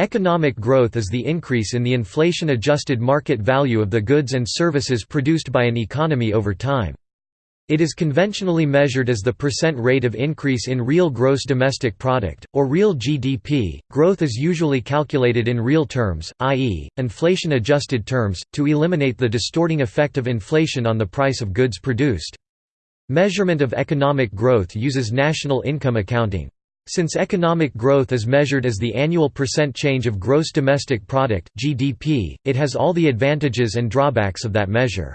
Economic growth is the increase in the inflation-adjusted market value of the goods and services produced by an economy over time. It is conventionally measured as the percent rate of increase in real gross domestic product, or real GDP. Growth is usually calculated in real terms, i.e., inflation-adjusted terms, to eliminate the distorting effect of inflation on the price of goods produced. Measurement of economic growth uses national income accounting. Since economic growth is measured as the annual percent change of gross domestic product (GDP), it has all the advantages and drawbacks of that measure.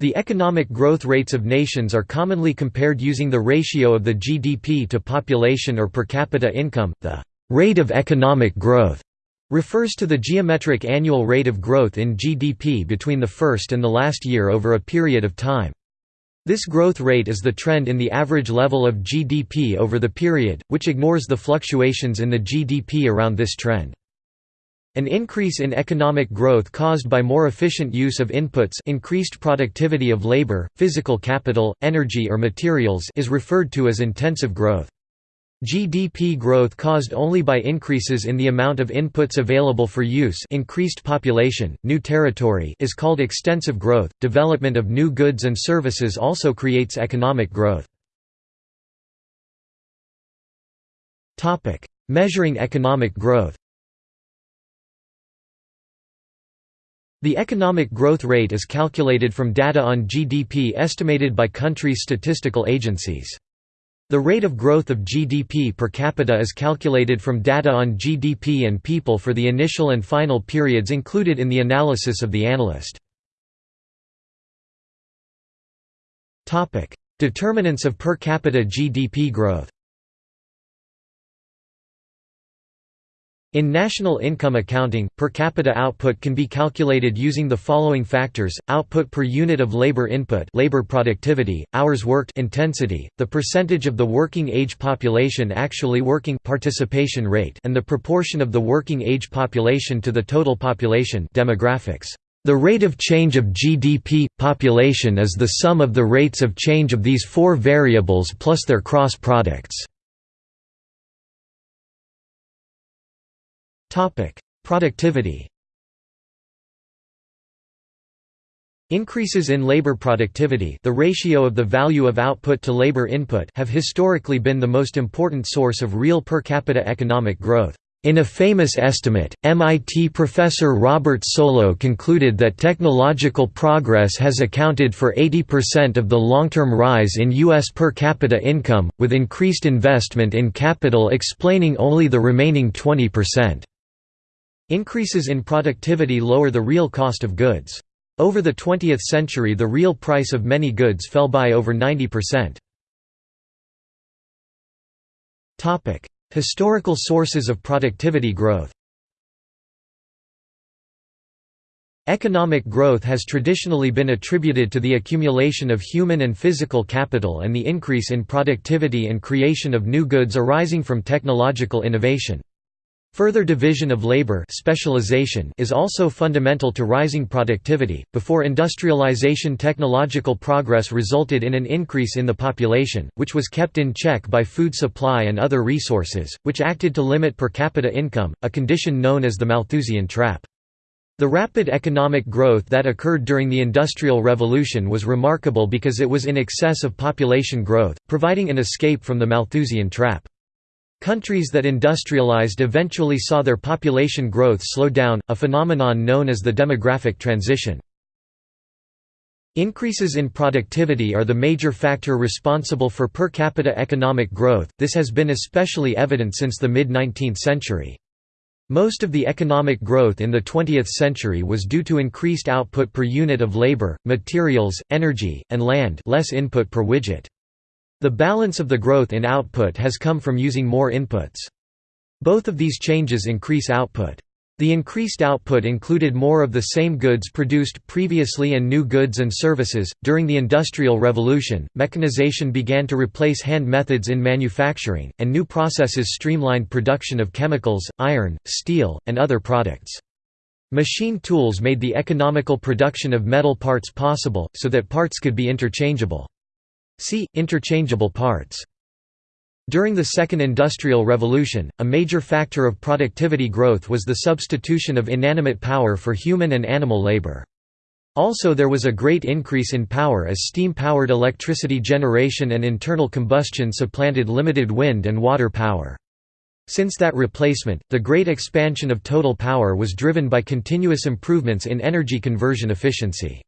The economic growth rates of nations are commonly compared using the ratio of the GDP to population or per capita income. The rate of economic growth refers to the geometric annual rate of growth in GDP between the first and the last year over a period of time. This growth rate is the trend in the average level of GDP over the period, which ignores the fluctuations in the GDP around this trend. An increase in economic growth caused by more efficient use of inputs increased productivity of labor, physical capital, energy or materials is referred to as intensive growth. GDP growth caused only by increases in the amount of inputs available for use increased population, new territory is called extensive growth. Development of new goods and services also creates economic growth. Measuring economic growth The economic growth rate is calculated from data on GDP estimated by countries' statistical agencies. The rate of growth of GDP per capita is calculated from data on GDP and people for the initial and final periods included in the analysis of the analyst. Determinants of per capita GDP growth In national income accounting, per capita output can be calculated using the following factors: output per unit of labor input, labor productivity, hours worked intensity, the percentage of the working age population actually working participation rate, and the proportion of the working age population to the total population demographics. The rate of change of GDP population is the sum of the rates of change of these four variables plus their cross products. Topic: Productivity. Increases in labor productivity, the ratio of the value of output to labor input, have historically been the most important source of real per capita economic growth. In a famous estimate, MIT professor Robert Solow concluded that technological progress has accounted for 80% of the long-term rise in U.S. per capita income, with increased investment in capital explaining only the remaining 20%. Increases in productivity lower the real cost of goods. Over the 20th century the real price of many goods fell by over 90%. Historical sources of productivity growth Economic growth has traditionally been attributed to the accumulation of human and physical capital and the increase in productivity and creation of new goods arising from technological innovation. Further division of labor specialization is also fundamental to rising productivity. Before industrialization, technological progress resulted in an increase in the population, which was kept in check by food supply and other resources, which acted to limit per capita income, a condition known as the Malthusian trap. The rapid economic growth that occurred during the Industrial Revolution was remarkable because it was in excess of population growth, providing an escape from the Malthusian trap. Countries that industrialized eventually saw their population growth slow down, a phenomenon known as the demographic transition. Increases in productivity are the major factor responsible for per capita economic growth, this has been especially evident since the mid-19th century. Most of the economic growth in the 20th century was due to increased output per unit of labor, materials, energy, and land less input per widget. The balance of the growth in output has come from using more inputs. Both of these changes increase output. The increased output included more of the same goods produced previously and new goods and services. During the Industrial Revolution, mechanization began to replace hand methods in manufacturing, and new processes streamlined production of chemicals, iron, steel, and other products. Machine tools made the economical production of metal parts possible, so that parts could be interchangeable. See, interchangeable parts. During the Second Industrial Revolution, a major factor of productivity growth was the substitution of inanimate power for human and animal labor. Also there was a great increase in power as steam-powered electricity generation and internal combustion supplanted limited wind and water power. Since that replacement, the great expansion of total power was driven by continuous improvements in energy conversion efficiency.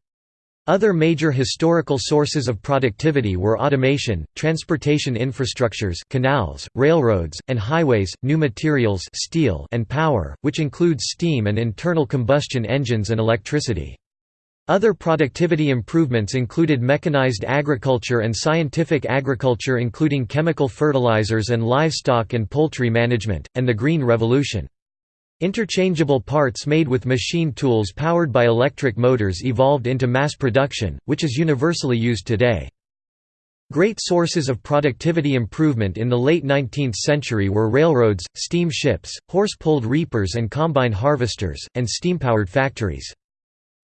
Other major historical sources of productivity were automation, transportation infrastructures canals, railroads, and highways, new materials steel and power, which includes steam and internal combustion engines and electricity. Other productivity improvements included mechanized agriculture and scientific agriculture including chemical fertilizers and livestock and poultry management, and the Green Revolution. Interchangeable parts made with machine tools powered by electric motors evolved into mass production, which is universally used today. Great sources of productivity improvement in the late 19th century were railroads, steam ships, horse-pulled reapers and combine harvesters, and steam-powered factories.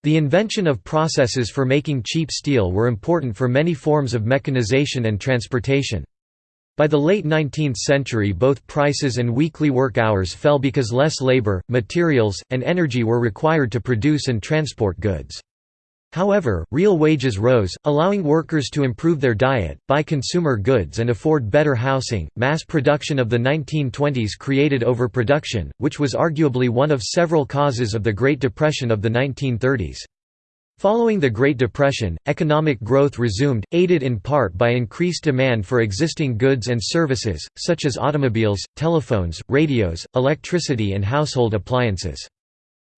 The invention of processes for making cheap steel were important for many forms of mechanization and transportation. By the late 19th century both prices and weekly work hours fell because less labor, materials, and energy were required to produce and transport goods. However, real wages rose, allowing workers to improve their diet, buy consumer goods, and afford better housing. Mass production of the 1920s created overproduction, which was arguably one of several causes of the Great Depression of the 1930s. Following the Great Depression, economic growth resumed, aided in part by increased demand for existing goods and services, such as automobiles, telephones, radios, electricity, and household appliances.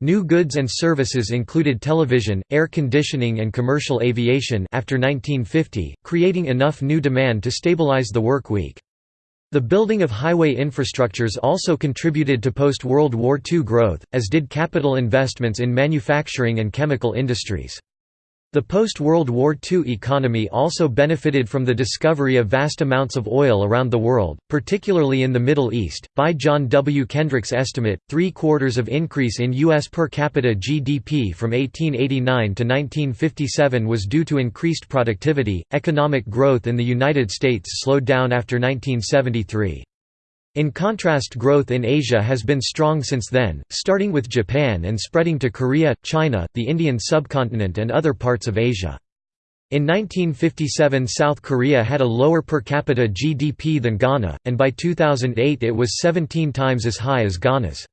New goods and services included television, air conditioning and commercial aviation after 1950, creating enough new demand to stabilize the work week. The building of highway infrastructures also contributed to post-World War II growth, as did capital investments in manufacturing and chemical industries. The post-World War II economy also benefited from the discovery of vast amounts of oil around the world, particularly in the Middle East. By John W. Kendrick's estimate, three-quarters of increase in U.S. per capita GDP from 1889 to 1957 was due to increased productivity. Economic growth in the United States slowed down after 1973. In contrast growth in Asia has been strong since then, starting with Japan and spreading to Korea, China, the Indian subcontinent and other parts of Asia. In 1957 South Korea had a lower per capita GDP than Ghana, and by 2008 it was 17 times as high as Ghana's.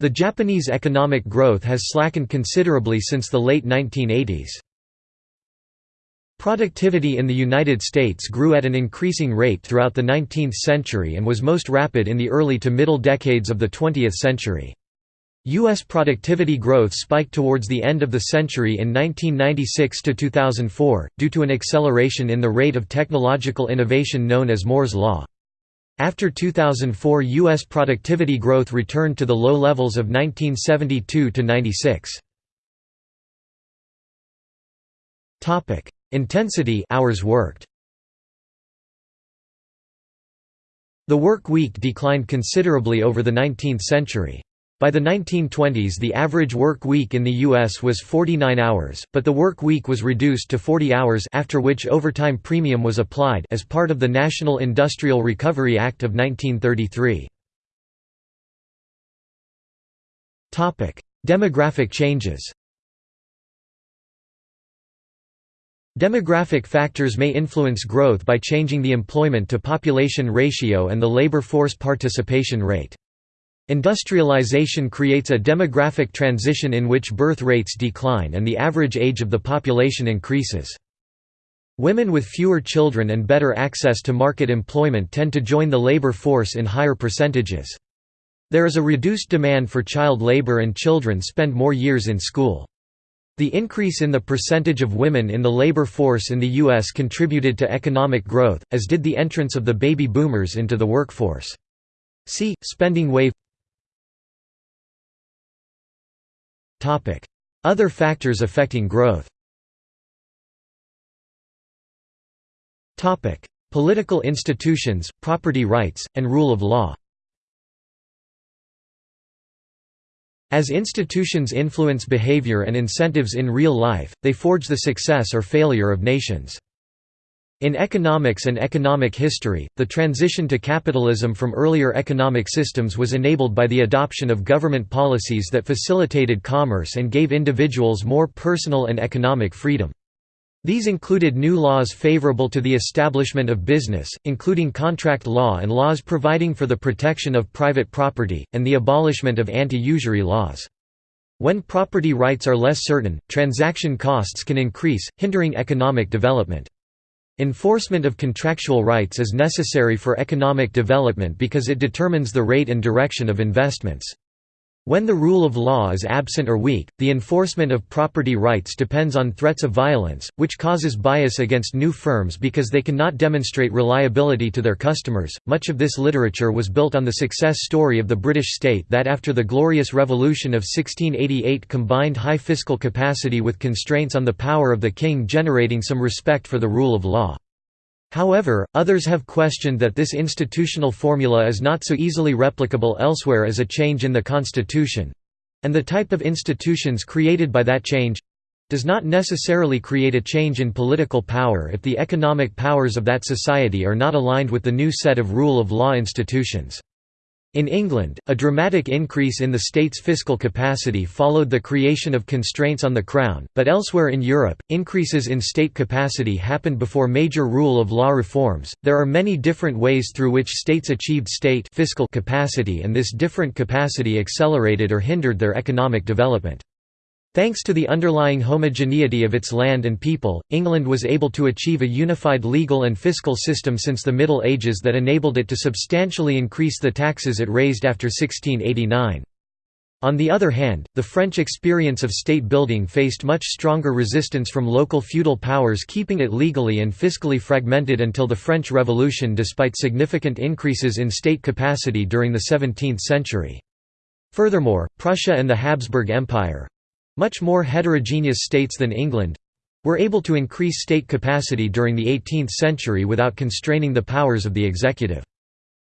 The Japanese economic growth has slackened considerably since the late 1980s. Productivity in the United States grew at an increasing rate throughout the 19th century and was most rapid in the early to middle decades of the 20th century. U.S. productivity growth spiked towards the end of the century in 1996 to 2004, due to an acceleration in the rate of technological innovation known as Moore's Law. After 2004 U.S. productivity growth returned to the low levels of 1972 to 96. Intensity hours worked. The work week declined considerably over the 19th century. By the 1920s the average work week in the U.S. was 49 hours, but the work week was reduced to 40 hours after which overtime premium was applied as part of the National Industrial Recovery Act of 1933. Demographic changes Demographic factors may influence growth by changing the employment to population ratio and the labor force participation rate. Industrialization creates a demographic transition in which birth rates decline and the average age of the population increases. Women with fewer children and better access to market employment tend to join the labor force in higher percentages. There is a reduced demand for child labor and children spend more years in school. The increase in the percentage of women in the labor force in the U.S. contributed to economic growth, as did the entrance of the baby boomers into the workforce. See, spending wave Other factors affecting growth Political institutions, property rights, and rule of law As institutions influence behavior and incentives in real life, they forge the success or failure of nations. In economics and economic history, the transition to capitalism from earlier economic systems was enabled by the adoption of government policies that facilitated commerce and gave individuals more personal and economic freedom. These included new laws favorable to the establishment of business, including contract law and laws providing for the protection of private property, and the abolishment of anti-usury laws. When property rights are less certain, transaction costs can increase, hindering economic development. Enforcement of contractual rights is necessary for economic development because it determines the rate and direction of investments. When the rule of law is absent or weak, the enforcement of property rights depends on threats of violence, which causes bias against new firms because they cannot demonstrate reliability to their customers. Much of this literature was built on the success story of the British state that after the Glorious Revolution of 1688 combined high fiscal capacity with constraints on the power of the king generating some respect for the rule of law. However, others have questioned that this institutional formula is not so easily replicable elsewhere as a change in the constitution—and the type of institutions created by that change—does not necessarily create a change in political power if the economic powers of that society are not aligned with the new set of rule of law institutions. In England, a dramatic increase in the state's fiscal capacity followed the creation of constraints on the Crown, but elsewhere in Europe, increases in state capacity happened before major rule of law reforms. There are many different ways through which states achieved state fiscal capacity and this different capacity accelerated or hindered their economic development. Thanks to the underlying homogeneity of its land and people, England was able to achieve a unified legal and fiscal system since the Middle Ages that enabled it to substantially increase the taxes it raised after 1689. On the other hand, the French experience of state building faced much stronger resistance from local feudal powers keeping it legally and fiscally fragmented until the French Revolution despite significant increases in state capacity during the 17th century. Furthermore, Prussia and the Habsburg Empire, much more heterogeneous states than England were able to increase state capacity during the 18th century without constraining the powers of the executive.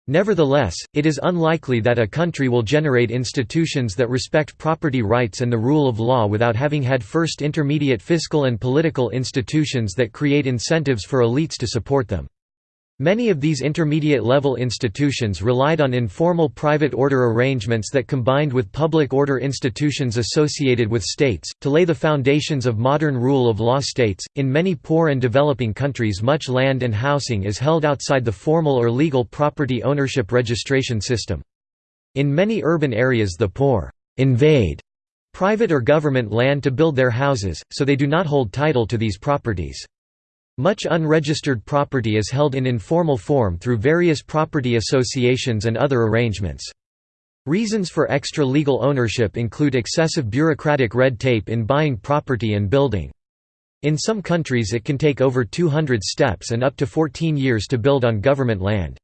Nevertheless, it is unlikely that a country will generate institutions that respect property rights and the rule of law without having had first intermediate fiscal and political institutions that create incentives for elites to support them. Many of these intermediate-level institutions relied on informal private order arrangements that combined with public order institutions associated with states, to lay the foundations of modern rule of law states. In many poor and developing countries, much land and housing is held outside the formal or legal property ownership registration system. In many urban areas, the poor invade private or government land to build their houses, so they do not hold title to these properties. Much unregistered property is held in informal form through various property associations and other arrangements. Reasons for extra legal ownership include excessive bureaucratic red tape in buying property and building. In some countries it can take over 200 steps and up to 14 years to build on government land.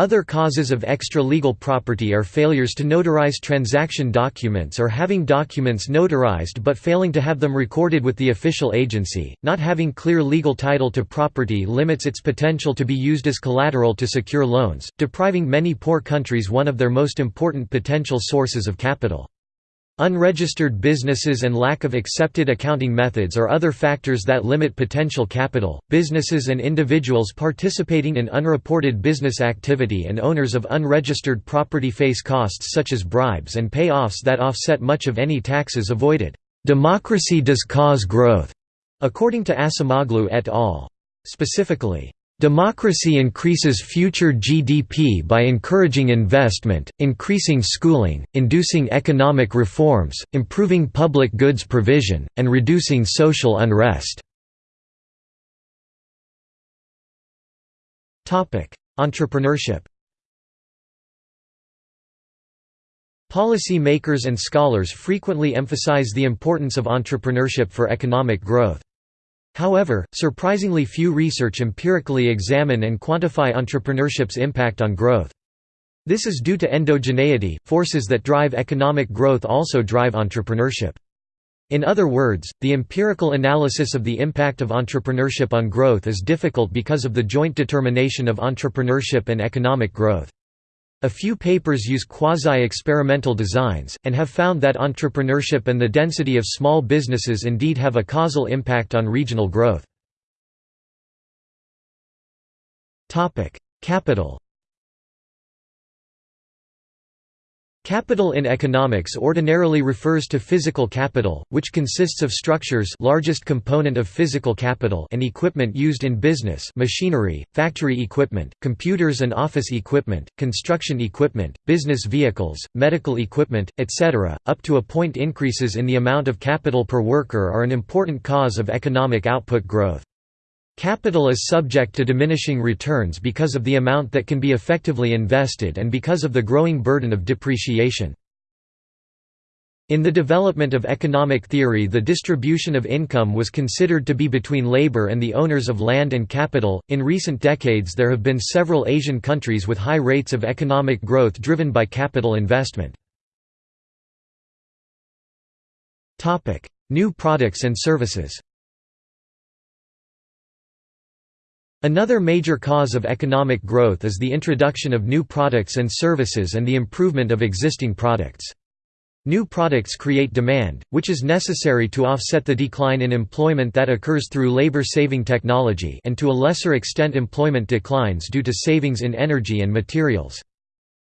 Other causes of extra-legal property are failures to notarize transaction documents or having documents notarized but failing to have them recorded with the official agency. Not having clear legal title to property limits its potential to be used as collateral to secure loans, depriving many poor countries one of their most important potential sources of capital. Unregistered businesses and lack of accepted accounting methods are other factors that limit potential capital. Businesses and individuals participating in unreported business activity and owners of unregistered property face costs such as bribes and payoffs that offset much of any taxes avoided. Democracy does cause growth, according to Acemoglu et al. Specifically, Democracy increases future GDP by encouraging investment, increasing schooling, inducing economic reforms, improving public goods provision, and reducing social unrest. Entrepreneurship Policy makers and scholars frequently emphasize the importance of entrepreneurship for economic growth. However, surprisingly few research empirically examine and quantify entrepreneurship's impact on growth. This is due to endogeneity, forces that drive economic growth also drive entrepreneurship. In other words, the empirical analysis of the impact of entrepreneurship on growth is difficult because of the joint determination of entrepreneurship and economic growth. A few papers use quasi-experimental designs, and have found that entrepreneurship and the density of small businesses indeed have a causal impact on regional growth. Capital Capital in economics ordinarily refers to physical capital, which consists of structures largest component of physical capital and equipment used in business machinery, factory equipment, computers and office equipment, construction equipment, business vehicles, medical equipment, etc. Up to a point increases in the amount of capital per worker are an important cause of economic output growth. Capital is subject to diminishing returns because of the amount that can be effectively invested and because of the growing burden of depreciation. In the development of economic theory the distribution of income was considered to be between labor and the owners of land and capital. In recent decades there have been several Asian countries with high rates of economic growth driven by capital investment. New products and services Another major cause of economic growth is the introduction of new products and services and the improvement of existing products. New products create demand, which is necessary to offset the decline in employment that occurs through labor-saving technology and to a lesser extent employment declines due to savings in energy and materials.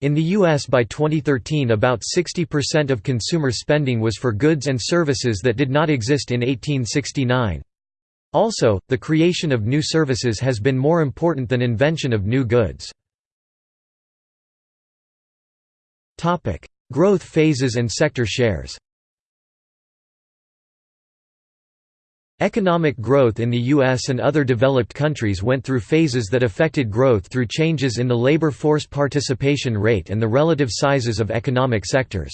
In the U.S. by 2013 about 60% of consumer spending was for goods and services that did not exist in 1869. Also, the creation of new services has been more important than invention of new goods. Growth phases and sector shares Economic growth in the U.S. and other developed countries went through phases that affected growth through changes in the labor force participation rate and the relative sizes of economic sectors.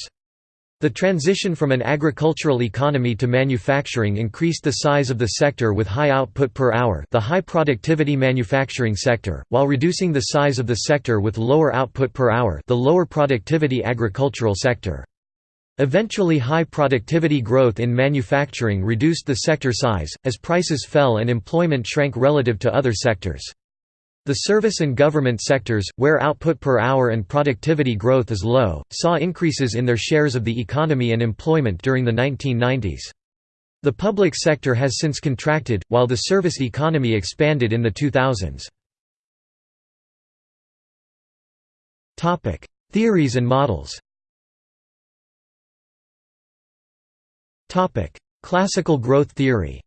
The transition from an agricultural economy to manufacturing increased the size of the sector with high output per hour the high productivity manufacturing sector, while reducing the size of the sector with lower output per hour the lower productivity agricultural sector. Eventually high productivity growth in manufacturing reduced the sector size, as prices fell and employment shrank relative to other sectors. The service and government sectors, where output per hour and productivity growth is low, saw increases in their shares of the economy and employment during the 1990s. The public sector has since contracted, while the service economy expanded in the 2000s. Theories and models Classical growth theory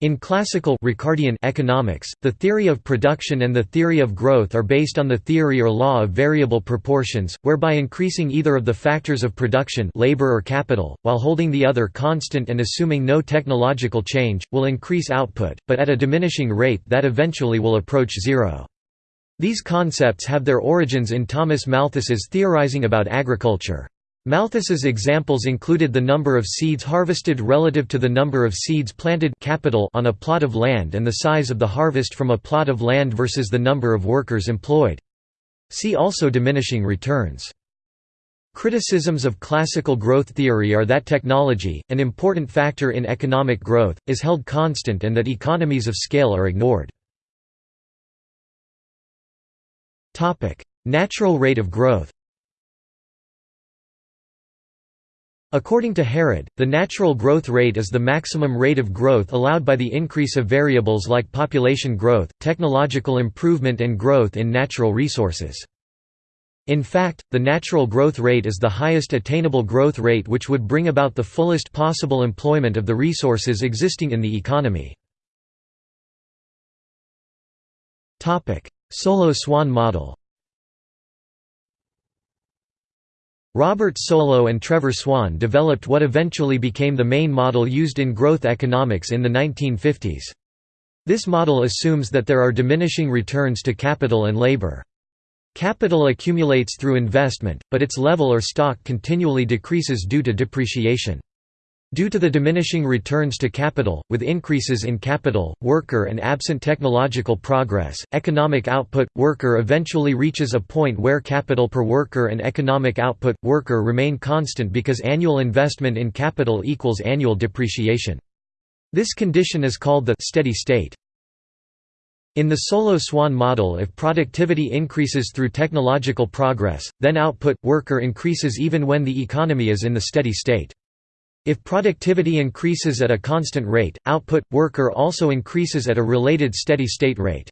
In classical Ricardian economics, the theory of production and the theory of growth are based on the theory or law of variable proportions, whereby increasing either of the factors of production labor or capital, while holding the other constant and assuming no technological change, will increase output, but at a diminishing rate that eventually will approach zero. These concepts have their origins in Thomas Malthus's theorizing about agriculture. Malthus's examples included the number of seeds harvested relative to the number of seeds planted capital on a plot of land and the size of the harvest from a plot of land versus the number of workers employed. See also diminishing returns. Criticisms of classical growth theory are that technology, an important factor in economic growth, is held constant and that economies of scale are ignored. Natural rate of growth According to Harrod, the natural growth rate is the maximum rate of growth allowed by the increase of variables like population growth, technological improvement and growth in natural resources. In fact, the natural growth rate is the highest attainable growth rate which would bring about the fullest possible employment of the resources existing in the economy. Solow Swan model Robert Solow and Trevor Swan developed what eventually became the main model used in growth economics in the 1950s. This model assumes that there are diminishing returns to capital and labor. Capital accumulates through investment, but its level or stock continually decreases due to depreciation. Due to the diminishing returns to capital, with increases in capital, worker and absent technological progress, economic output, worker eventually reaches a point where capital per worker and economic output, worker remain constant because annual investment in capital equals annual depreciation. This condition is called the steady state. In the Solow-Swan model if productivity increases through technological progress, then output, worker increases even when the economy is in the steady state. If productivity increases at a constant rate, output, worker also increases at a related steady-state rate.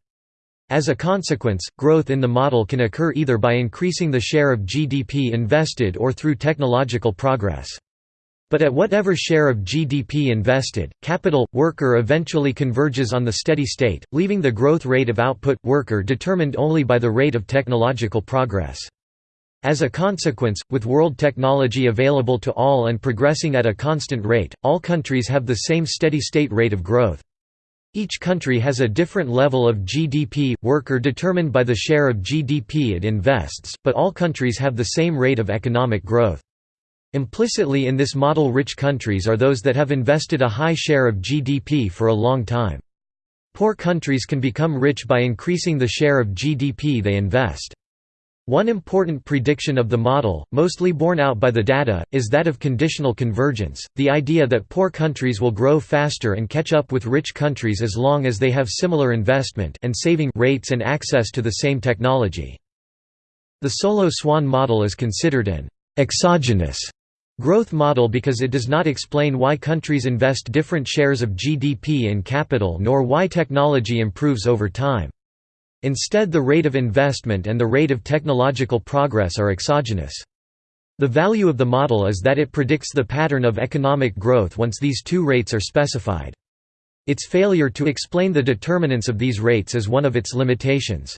As a consequence, growth in the model can occur either by increasing the share of GDP invested or through technological progress. But at whatever share of GDP invested, capital, worker eventually converges on the steady state, leaving the growth rate of output, worker determined only by the rate of technological progress. As a consequence, with world technology available to all and progressing at a constant rate, all countries have the same steady-state rate of growth. Each country has a different level of GDP, worker determined by the share of GDP it invests, but all countries have the same rate of economic growth. Implicitly in this model rich countries are those that have invested a high share of GDP for a long time. Poor countries can become rich by increasing the share of GDP they invest. One important prediction of the model, mostly borne out by the data, is that of conditional convergence, the idea that poor countries will grow faster and catch up with rich countries as long as they have similar investment and saving rates and access to the same technology. The Solow-Swan model is considered an exogenous growth model because it does not explain why countries invest different shares of GDP in capital nor why technology improves over time. Instead the rate of investment and the rate of technological progress are exogenous. The value of the model is that it predicts the pattern of economic growth once these two rates are specified. Its failure to explain the determinants of these rates is one of its limitations.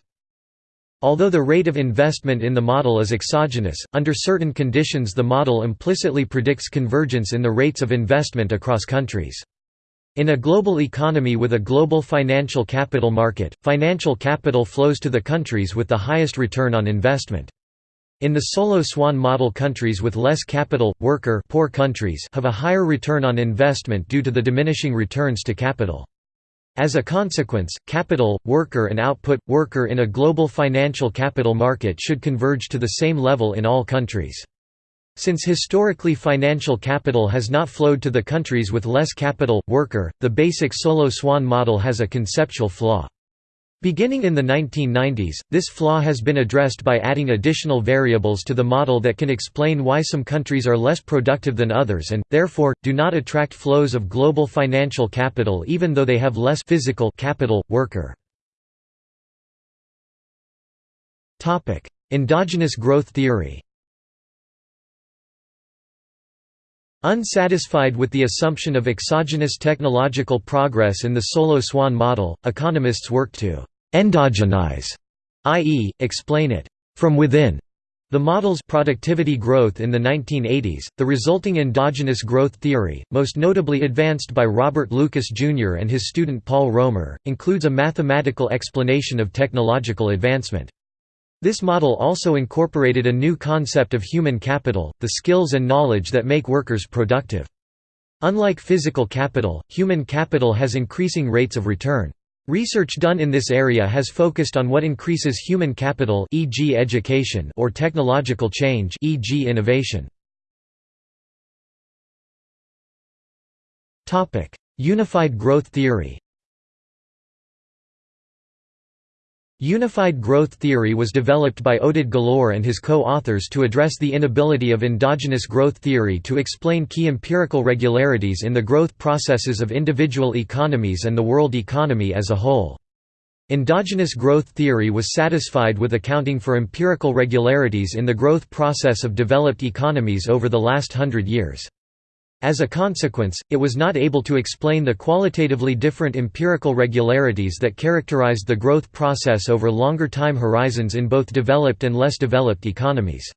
Although the rate of investment in the model is exogenous, under certain conditions the model implicitly predicts convergence in the rates of investment across countries. In a global economy with a global financial capital market, financial capital flows to the countries with the highest return on investment. In the Solow-Swan model countries with less capital, worker poor countries have a higher return on investment due to the diminishing returns to capital. As a consequence, capital, worker and output, worker in a global financial capital market should converge to the same level in all countries. Since historically financial capital has not flowed to the countries with less capital, worker, the basic Solow-Swan model has a conceptual flaw. Beginning in the 1990s, this flaw has been addressed by adding additional variables to the model that can explain why some countries are less productive than others and, therefore, do not attract flows of global financial capital even though they have less physical capital, worker. Endogenous growth theory Unsatisfied with the assumption of exogenous technological progress in the Solow-Swan model, economists work to «endogenize», i.e., explain it «from within». The model's productivity growth in the 1980s, the resulting endogenous growth theory, most notably advanced by Robert Lucas Jr. and his student Paul Romer, includes a mathematical explanation of technological advancement. This model also incorporated a new concept of human capital, the skills and knowledge that make workers productive. Unlike physical capital, human capital has increasing rates of return. Research done in this area has focused on what increases human capital e.g. education or technological change e.g. innovation. Unified growth theory Unified growth theory was developed by Oded Galor and his co-authors to address the inability of endogenous growth theory to explain key empirical regularities in the growth processes of individual economies and the world economy as a whole. Endogenous growth theory was satisfied with accounting for empirical regularities in the growth process of developed economies over the last hundred years. As a consequence, it was not able to explain the qualitatively different empirical regularities that characterized the growth process over longer time horizons in both developed and less developed economies.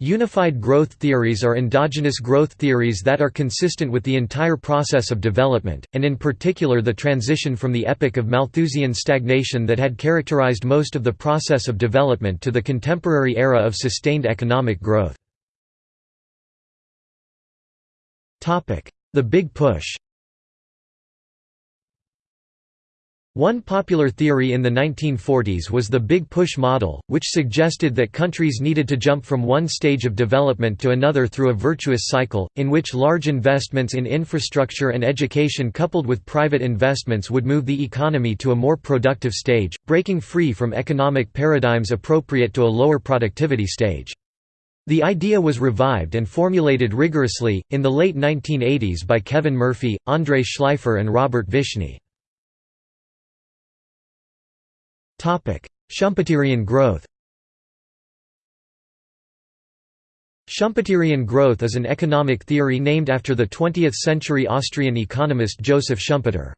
Unified growth theories are endogenous growth theories that are consistent with the entire process of development, and in particular the transition from the epoch of Malthusian stagnation that had characterized most of the process of development to the contemporary era of sustained economic growth. The Big Push One popular theory in the 1940s was the Big Push model, which suggested that countries needed to jump from one stage of development to another through a virtuous cycle, in which large investments in infrastructure and education coupled with private investments would move the economy to a more productive stage, breaking free from economic paradigms appropriate to a lower productivity stage. The idea was revived and formulated rigorously, in the late 1980s by Kevin Murphy, Andrei Shleifer and Robert Vishny. Schumpeterian growth Schumpeterian growth is an economic theory named after the 20th-century Austrian economist Joseph Schumpeter.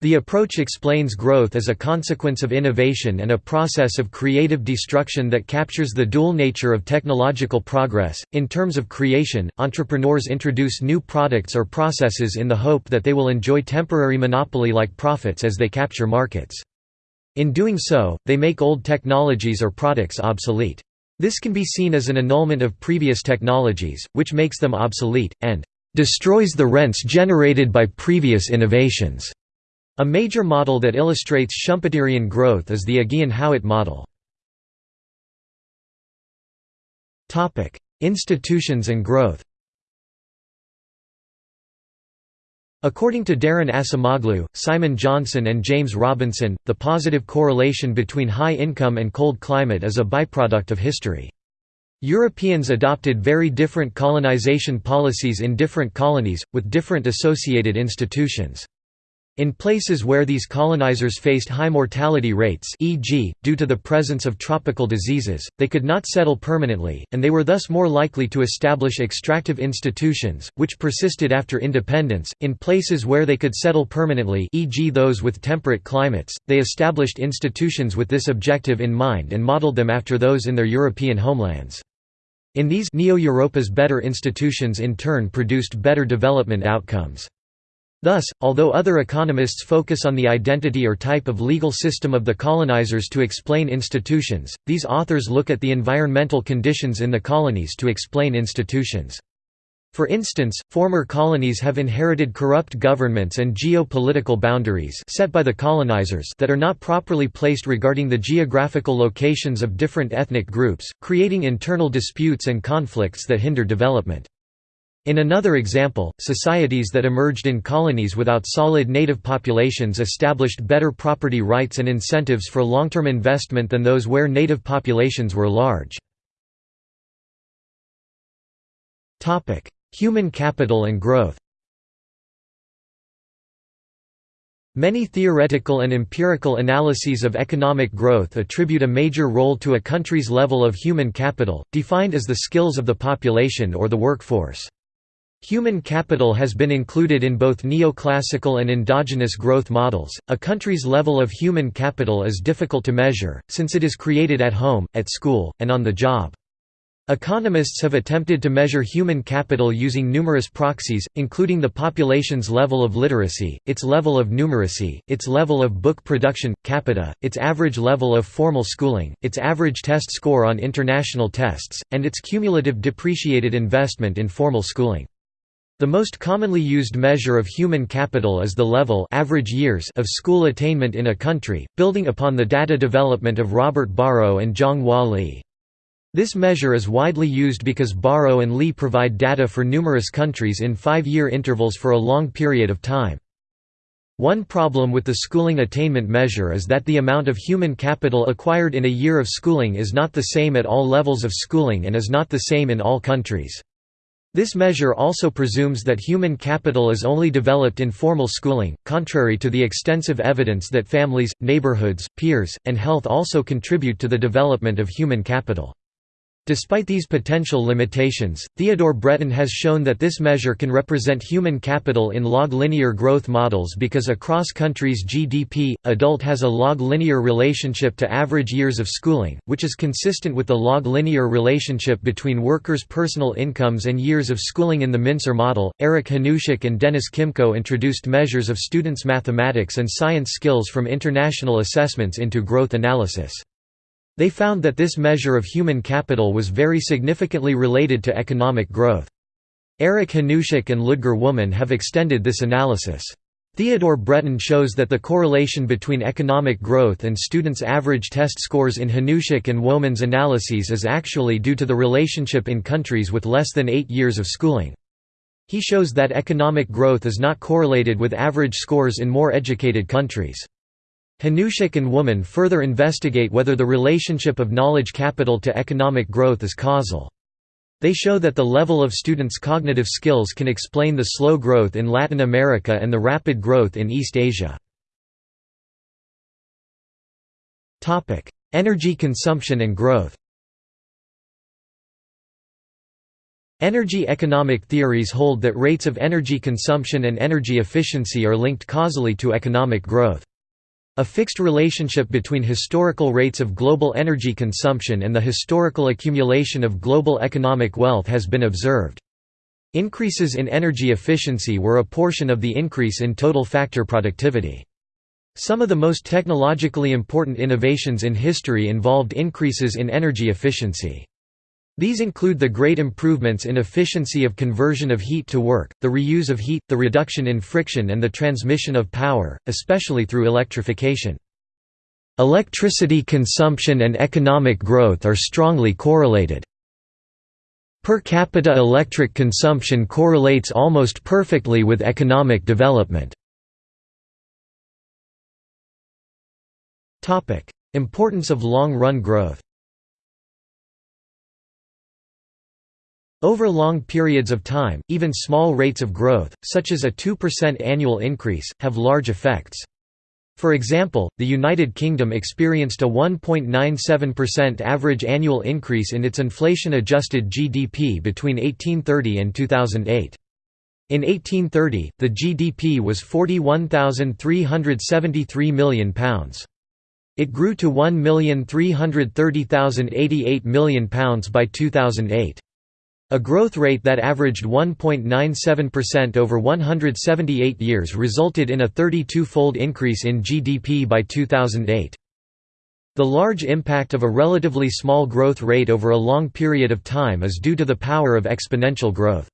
The approach explains growth as a consequence of innovation and a process of creative destruction that captures the dual nature of technological progress. In terms of creation, entrepreneurs introduce new products or processes in the hope that they will enjoy temporary monopoly like profits as they capture markets. In doing so, they make old technologies or products obsolete. This can be seen as an annulment of previous technologies, which makes them obsolete, and destroys the rents generated by previous innovations. A major model that illustrates Schumpeterian growth is the Aghion-Howitt model. Institutions and growth According to Daron Acemoglu, Simon Johnson and James Robinson, the positive correlation between high income and cold climate is a byproduct of history. Europeans adopted very different colonization policies in different colonies, with different associated institutions. In places where these colonizers faced high mortality rates e.g., due to the presence of tropical diseases, they could not settle permanently, and they were thus more likely to establish extractive institutions, which persisted after independence. In places where they could settle permanently e.g. those with temperate climates, they established institutions with this objective in mind and modeled them after those in their European homelands. In these Neo-Europa's better institutions in turn produced better development outcomes. Thus, although other economists focus on the identity or type of legal system of the colonizers to explain institutions, these authors look at the environmental conditions in the colonies to explain institutions. For instance, former colonies have inherited corrupt governments and geopolitical boundaries set by the colonizers that are not properly placed regarding the geographical locations of different ethnic groups, creating internal disputes and conflicts that hinder development. In another example, societies that emerged in colonies without solid native populations established better property rights and incentives for long-term investment than those where native populations were large. Human capital and growth Many theoretical and empirical analyses of economic growth attribute a major role to a country's level of human capital, defined as the skills of the population or the workforce. Human capital has been included in both neoclassical and endogenous growth models. A country's level of human capital is difficult to measure, since it is created at home, at school, and on the job. Economists have attempted to measure human capital using numerous proxies, including the population's level of literacy, its level of numeracy, its level of book production, capita, its average level of formal schooling, its average test score on international tests, and its cumulative depreciated investment in formal schooling. The most commonly used measure of human capital is the level average years of school attainment in a country, building upon the data development of Robert Barro and Jong-Wha Lee. This measure is widely used because Barro and Li provide data for numerous countries in five-year intervals for a long period of time. One problem with the schooling attainment measure is that the amount of human capital acquired in a year of schooling is not the same at all levels of schooling and is not the same in all countries. This measure also presumes that human capital is only developed in formal schooling, contrary to the extensive evidence that families, neighborhoods, peers, and health also contribute to the development of human capital. Despite these potential limitations, Theodore Breton has shown that this measure can represent human capital in log linear growth models because across countries GDP, adult has a log linear relationship to average years of schooling, which is consistent with the log linear relationship between workers' personal incomes and years of schooling in the Mincer model. Eric Hanushek and Dennis Kimko introduced measures of students' mathematics and science skills from international assessments into growth analysis. They found that this measure of human capital was very significantly related to economic growth. Eric Hanushek and Ludger Woessmann have extended this analysis. Theodore Breton shows that the correlation between economic growth and students' average test scores in Hanushek and Woessmann's analyses is actually due to the relationship in countries with less than eight years of schooling. He shows that economic growth is not correlated with average scores in more educated countries. Hanushek and Woessmann further investigate whether the relationship of knowledge capital to economic growth is causal. They show that the level of students' cognitive skills can explain the slow growth in Latin America and the rapid growth in East Asia. Energy consumption and growth Energy economic theories hold that rates of energy consumption and energy efficiency are linked causally to economic growth. A fixed relationship between historical rates of global energy consumption and the historical accumulation of global economic wealth has been observed. Increases in energy efficiency were a portion of the increase in total factor productivity. Some of the most technologically important innovations in history involved increases in energy efficiency. These include the great improvements in efficiency of conversion of heat to work, the reuse of heat, the reduction in friction and the transmission of power, especially through electrification. Electricity consumption and economic growth are strongly correlated. Per capita electric consumption correlates almost perfectly with economic development. Importance of long-run growth Over long periods of time, even small rates of growth, such as a 2% annual increase, have large effects. For example, the United Kingdom experienced a 1.97% average annual increase in its inflation-adjusted GDP between 1830 and 2008. In 1830, the GDP was £41,373 million. It grew to £1,330,088 million by 2008. A growth rate that averaged 1.97% over 178 years resulted in a 32-fold increase in GDP by 2008. The large impact of a relatively small growth rate over a long period of time is due to the power of exponential growth.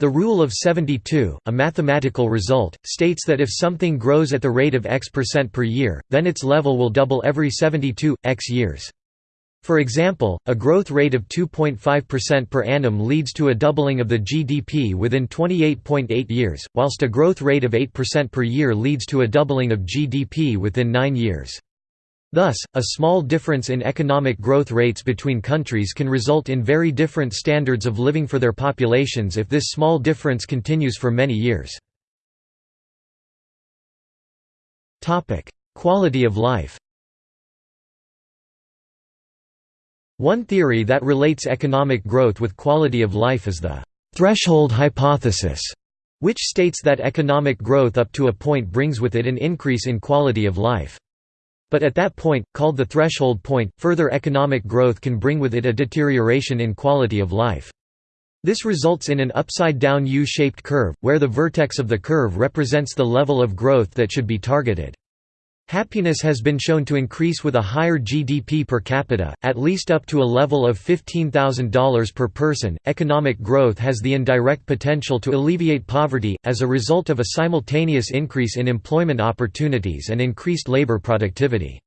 The rule of 72, a mathematical result, states that if something grows at the rate of x per year, then its level will double every 72, x years. For example, a growth rate of 2.5% per annum leads to a doubling of the GDP within 28.8 years, whilst a growth rate of 8% per year leads to a doubling of GDP within 9 years. Thus, a small difference in economic growth rates between countries can result in very different standards of living for their populations if this small difference continues for many years. Quality of life One theory that relates economic growth with quality of life is the threshold hypothesis, which states that economic growth up to a point brings with it an increase in quality of life. But at that point, called the threshold point, further economic growth can bring with it a deterioration in quality of life. This results in an upside-down U-shaped curve, where the vertex of the curve represents the level of growth that should be targeted. Happiness has been shown to increase with a higher GDP per capita, at least up to a level of $15,000 per person. Economic growth has the indirect potential to alleviate poverty, as a result of a simultaneous increase in employment opportunities and increased labor productivity.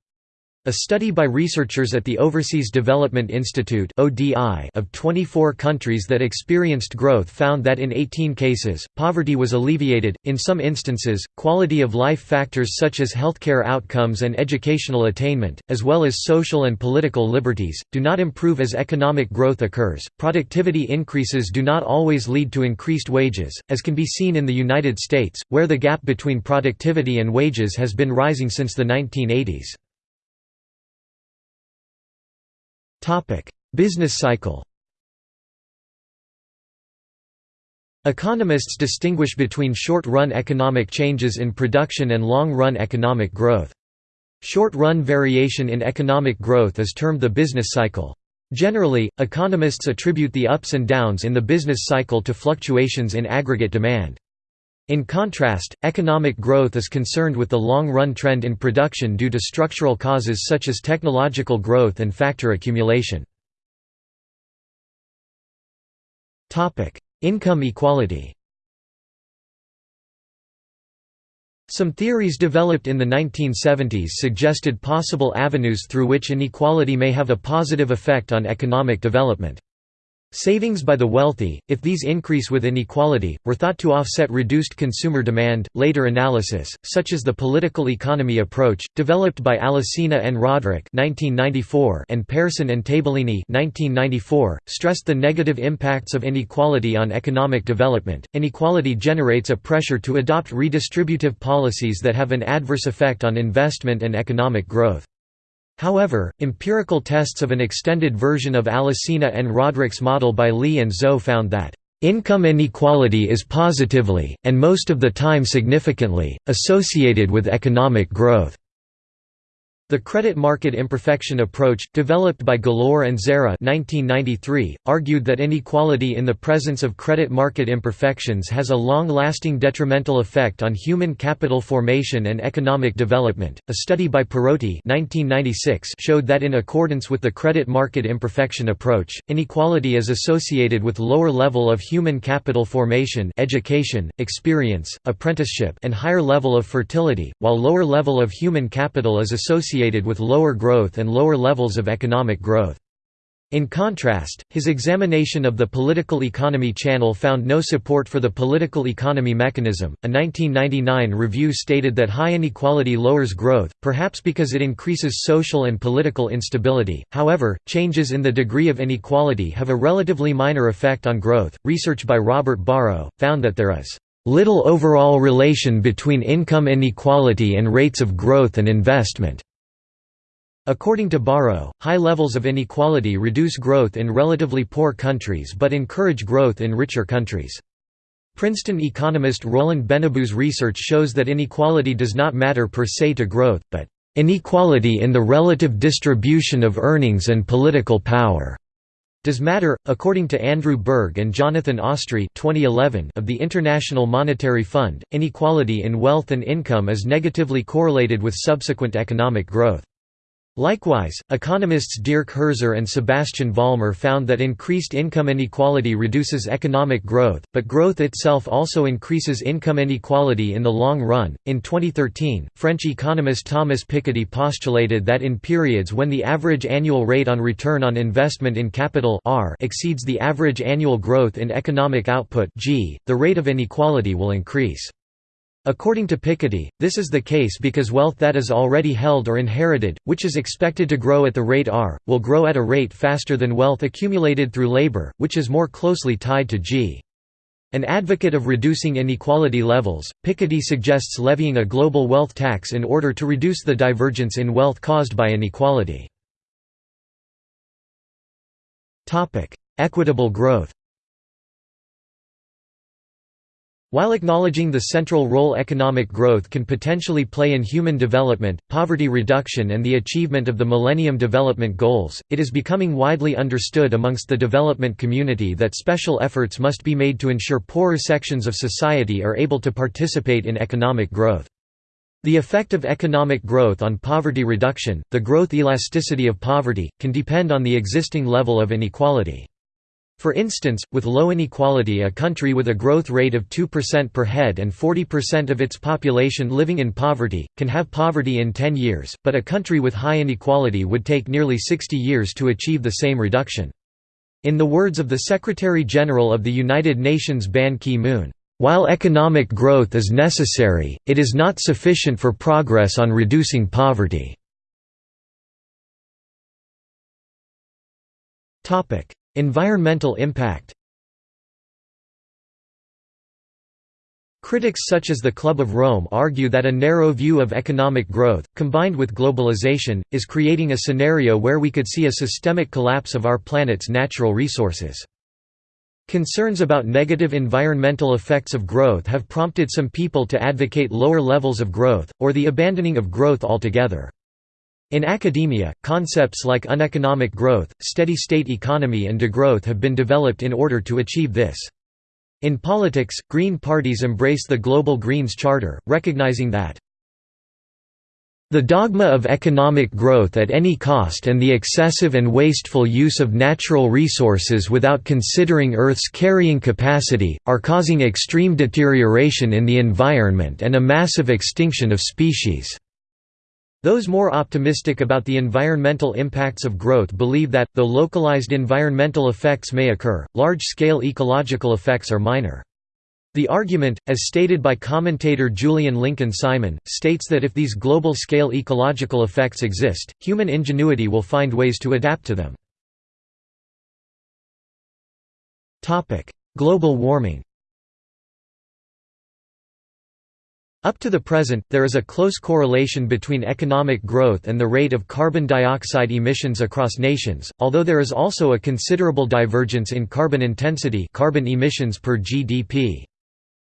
A study by researchers at the Overseas Development Institute of 24 countries that experienced growth found that in 18 cases, poverty was alleviated. In some instances, quality of life factors such as healthcare outcomes and educational attainment, as well as social and political liberties, do not improve as economic growth occurs. Productivity increases do not always lead to increased wages, as can be seen in the United States, where the gap between productivity and wages has been rising since the 1980s. Topic: Business cycle. Economists distinguish between short-run economic changes in production and long-run economic growth. Short-run variation in economic growth is termed the business cycle. Generally, economists attribute the ups and downs in the business cycle to fluctuations in aggregate demand. In contrast, economic growth is concerned with the long-run trend in production due to structural causes such as technological growth and factor accumulation. Income equality Some theories developed in the 1970s suggested possible avenues through which inequality may have a positive effect on economic development. Savings by the wealthy, if these increase with inequality, were thought to offset reduced consumer demand. Later analysis, such as the political economy approach, developed by Alesina and Rodrik (1994) and Persson and Tabellini (1994), stressed the negative impacts of inequality on economic development. Inequality generates a pressure to adopt redistributive policies that have an adverse effect on investment and economic growth. However, empirical tests of an extended version of Alesina and Rodrik's model by Lee and Zou found that Income inequality is positively, and most of the time significantly, associated with economic growth. The credit market imperfection approach, developed by Galor and Zeira 1993, argued that inequality in the presence of credit market imperfections has a long-lasting detrimental effect on human capital formation and economic development. A study by Perotti 1996 showed that in accordance with the credit market imperfection approach, inequality is associated with lower level of human capital formation, education, experience, apprenticeship, and higher level of fertility, while lower level of human capital is associated associated with lower growth and lower levels of economic growth. In contrast, his examination of the political economy channel found no support for the political economy mechanism. A 1999 review stated that high inequality lowers growth, perhaps because it increases social and political instability. However, changes in the degree of inequality have a relatively minor effect on growth. Research by Robert Barro found that there is little overall relation between income inequality and rates of growth and investment. According to Barro, high levels of inequality reduce growth in relatively poor countries but encourage growth in richer countries. Princeton economist Roland Benabou's research shows that inequality does not matter per se to growth, but inequality in the relative distribution of earnings and political power does matter. According to Andrew Berg and Jonathan Ostry 2011 of the International Monetary Fund, inequality in wealth and income is negatively correlated with subsequent economic growth. Likewise, economists Dirk Herzer and Sebastian Vollmer found that increased income inequality reduces economic growth, but growth itself also increases income inequality in the long run. In 2013, French economist Thomas Piketty postulated that in periods when the average annual rate on return on investment in capital R exceeds the average annual growth in economic output G, the rate of inequality will increase. According to Piketty, this is the case because wealth that is already held or inherited, which is expected to grow at the rate r, will grow at a rate faster than wealth accumulated through labor, which is more closely tied to g. An advocate of reducing inequality levels, Piketty suggests levying a global wealth tax in order to reduce the divergence in wealth caused by inequality. Equitable growth While acknowledging the central role economic growth can potentially play in human development, poverty reduction and the achievement of the Millennium Development Goals, it is becoming widely understood amongst the development community that special efforts must be made to ensure poorer sections of society are able to participate in economic growth. The effect of economic growth on poverty reduction, the growth elasticity of poverty, can depend on the existing level of inequality. For instance, with low inequality a country with a growth rate of 2% per head and 40% of its population living in poverty, can have poverty in 10 years, but a country with high inequality would take nearly 60 years to achieve the same reduction. In the words of the Secretary-General of the United Nations Ban Ki-moon, "...while economic growth is necessary, it is not sufficient for progress on reducing poverty." Environmental impact Critics such as the Club of Rome argue that a narrow view of economic growth, combined with globalization, is creating a scenario where we could see a systemic collapse of our planet's natural resources. Concerns about negative environmental effects of growth have prompted some people to advocate lower levels of growth, or the abandoning of growth altogether. In academia, concepts like uneconomic growth, steady-state economy and degrowth have been developed in order to achieve this. In politics, Green parties embrace the Global Greens Charter, recognizing that the dogma of economic growth at any cost and the excessive and wasteful use of natural resources without considering Earth's carrying capacity, are causing extreme deterioration in the environment and a massive extinction of species. Those more optimistic about the environmental impacts of growth believe that, though localized environmental effects may occur, large-scale ecological effects are minor. The argument, as stated by commentator Julian Lincoln Simon, states that if these global-scale ecological effects exist, human ingenuity will find ways to adapt to them. Global warming Up to the present, there is a close correlation between economic growth and the rate of carbon dioxide emissions across nations, although there is also a considerable divergence in carbon intensity carbon emissions per GDP.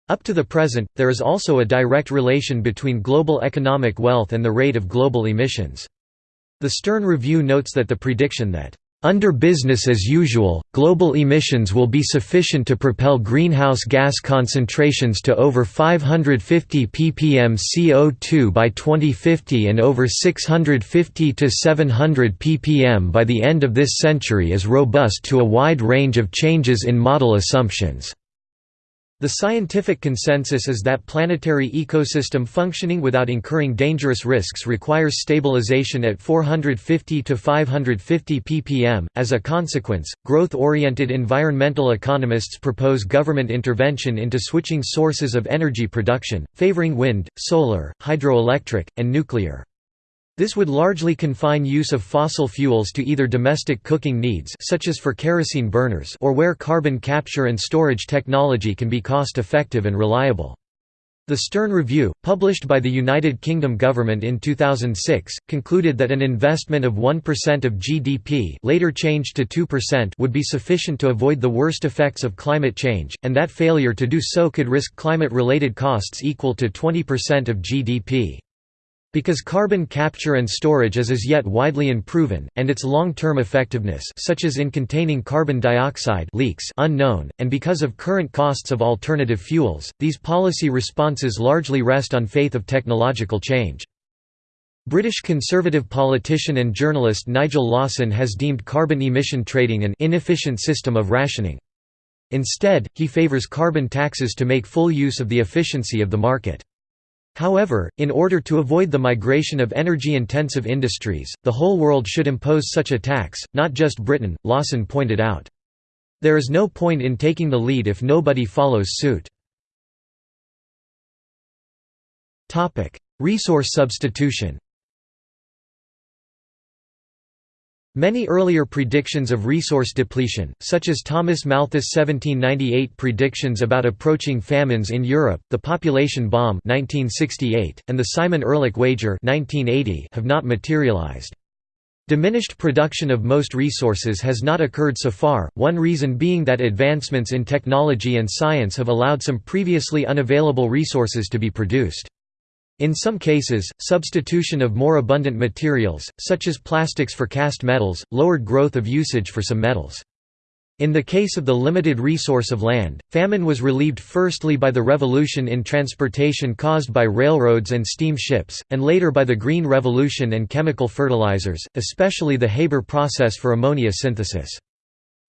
Up to the present, there is also a direct relation between global economic wealth and the rate of global emissions. The Stern Review notes that the prediction that under business as usual, global emissions will be sufficient to propel greenhouse gas concentrations to over 550 ppm CO2 by 2050 and over 650 to 700 ppm by the end of this century is robust to a wide range of changes in model assumptions. The scientific consensus is that planetary ecosystem functioning without incurring dangerous risks requires stabilization at 450 to 550 ppm. As a consequence, growth oriented environmental economists propose government intervention into switching sources of energy production, favoring wind, solar, hydroelectric, and nuclear. This would largely confine use of fossil fuels to either domestic cooking needs such as for kerosene burners or where carbon capture and storage technology can be cost-effective and reliable. The Stern Review, published by the United Kingdom government in 2006, concluded that an investment of 1% of GDP later changed to 2% would be sufficient to avoid the worst effects of climate change, and that failure to do so could risk climate-related costs equal to 20% of GDP. Because carbon capture and storage is as yet widely unproven, and its long-term effectiveness such as in containing carbon dioxide leaks unknown, and because of current costs of alternative fuels, these policy responses largely rest on faith of technological change. British Conservative politician and journalist Nigel Lawson has deemed carbon emission trading an inefficient system of rationing. Instead, he favours carbon taxes to make full use of the efficiency of the market. However, in order to avoid the migration of energy-intensive industries, the whole world should impose such a tax, not just Britain, Lawson pointed out. There is no point in taking the lead if nobody follows suit. Resource substitution Many earlier predictions of resource depletion, such as Thomas Malthus' 1798 predictions about approaching famines in Europe, the population bomb 1968, and the Simon Ehrlich wager 1980 have not materialized. Diminished production of most resources has not occurred so far, one reason being that advancements in technology and science have allowed some previously unavailable resources to be produced. In some cases, substitution of more abundant materials, such as plastics for cast metals, lowered growth of usage for some metals. In the case of the limited resource of land, famine was relieved firstly by the revolution in transportation caused by railroads and steam ships, and later by the Green Revolution and chemical fertilizers, especially the Haber process for ammonia synthesis.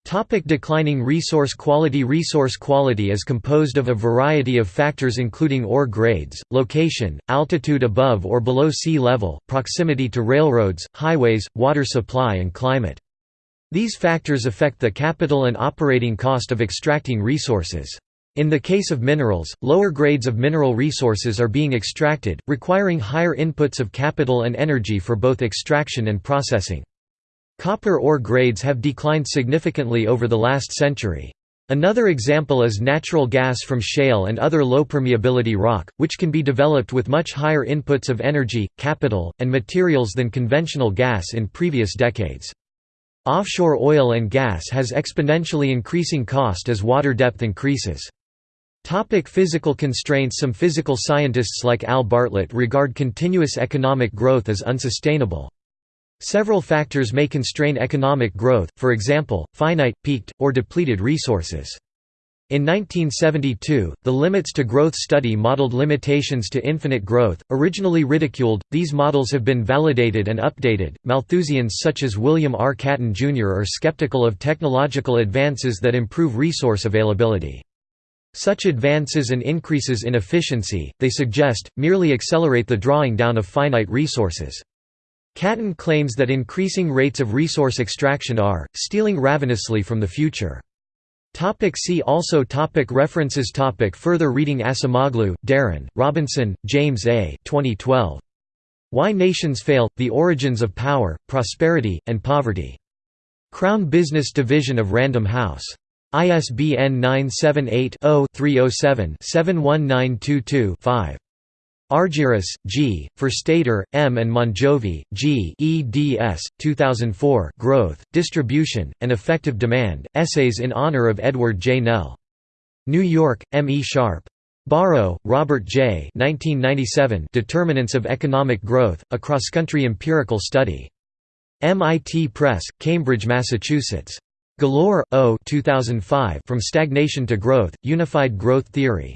Topic declining resource quality Resource quality is composed of a variety of factors including ore grades, location, altitude above or below sea level, proximity to railroads, highways, water supply and climate. These factors affect the capital and operating cost of extracting resources. In the case of minerals, lower grades of mineral resources are being extracted, requiring higher inputs of capital and energy for both extraction and processing. Copper ore grades have declined significantly over the last century. Another example is natural gas from shale and other low permeability rock, which can be developed with much higher inputs of energy, capital, and materials than conventional gas in previous decades. Offshore oil and gas has exponentially increasing cost as water depth increases. Topic physical constraints Some physical scientists like Al Bartlett regard continuous economic growth as unsustainable. Several factors may constrain economic growth, for example, finite, peaked, or depleted resources. In 1972, the Limits to Growth study modeled limitations to infinite growth, originally ridiculed. These models have been validated and updated. Malthusians such as William R. Catton Jr. are skeptical of technological advances that improve resource availability. Such advances and increases in efficiency, they suggest, merely accelerate the drawing down of finite resources. Catton claims that increasing rates of resource extraction are, stealing ravenously from the future. Topic see also topic References topic Further reading Acemoglu, Daron, Robinson, James A. 2012. Why Nations Fail – The Origins of Power, Prosperity, and Poverty. Crown Business Division of Random House. ISBN 978 0 307 71922 5. Argyrous, G., Forstater, M. and Mongiovi, G. eds. 2004 Growth, Distribution, and Effective Demand, Essays in Honor of Edward J. Nell. New York, M. E. Sharpe. Barro, Robert J. 1997 Determinants of Economic Growth, A Cross-Country Empirical Study. MIT Press, Cambridge, Massachusetts. Galor, O. 2005 From Stagnation to Growth, Unified Growth Theory.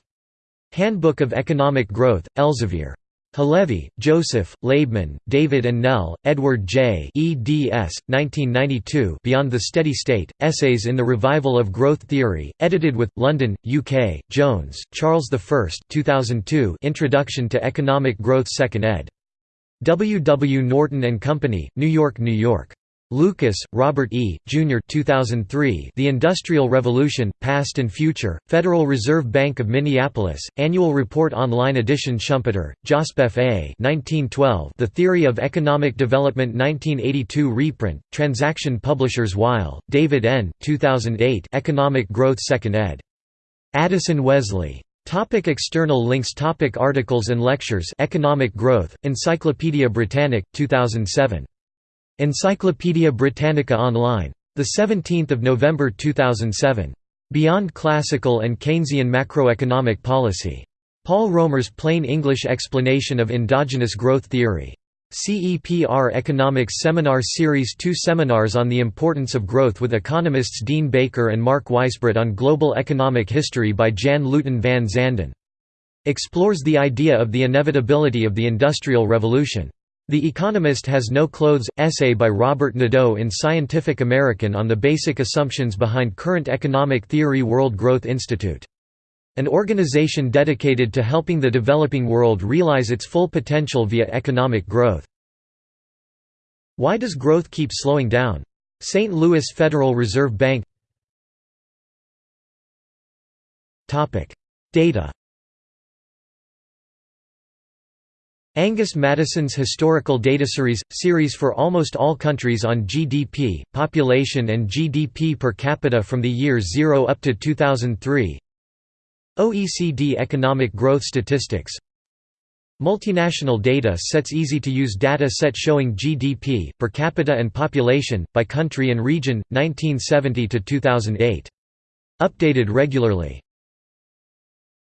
Handbook of Economic Growth, Elsevier. Halevi, Joseph, Laibman, David and Nell, Edward J. eds. 1992 Beyond the Steady State, Essays in the Revival of Growth Theory, edited with, London, UK, Jones, Charles I 2002 Introduction to Economic Growth 2nd ed. W. W. Norton and Company, New York, New York. Lucas, Robert E., Jr. 2003 The Industrial Revolution, Past and Future, Federal Reserve Bank of Minneapolis, Annual Report Online edition Schumpeter, Joseph A. 1912 The Theory of Economic Development 1982 reprint, Transaction Publishers Weil, David N. 2008 Economic Growth 2nd ed. Addison Wesley. Topic external links Topic Articles and lectures Economic Growth, Encyclopædia Britannica, 2007 Encyclopædia Britannica Online. 17 November 2007. Beyond Classical and Keynesian Macroeconomic Policy. Paul Romer's Plain English Explanation of Endogenous Growth Theory. CEPR Economics Seminar Series 2 Seminars on the Importance of Growth with economists Dean Baker and Mark Weisbrot on Global Economic History by Jan Luiten van Zanden. Explores the idea of the inevitability of the Industrial Revolution. The Economist Has No Clothes – Essay by Robert Nadeau in Scientific American on the basic assumptions behind current economic theory World Growth Institute. An organization dedicated to helping the developing world realize its full potential via economic growth. Why does growth keep slowing down? St. Louis Federal Reserve Bank Data Angus Maddison's Historical Data Series – series for almost all countries on GDP, population and GDP per capita from the year 0 up to 2003 OECD Economic Growth Statistics. Multinational data sets easy-to-use data set showing GDP, per capita and population, by country and region, 1970–2008. Updated regularly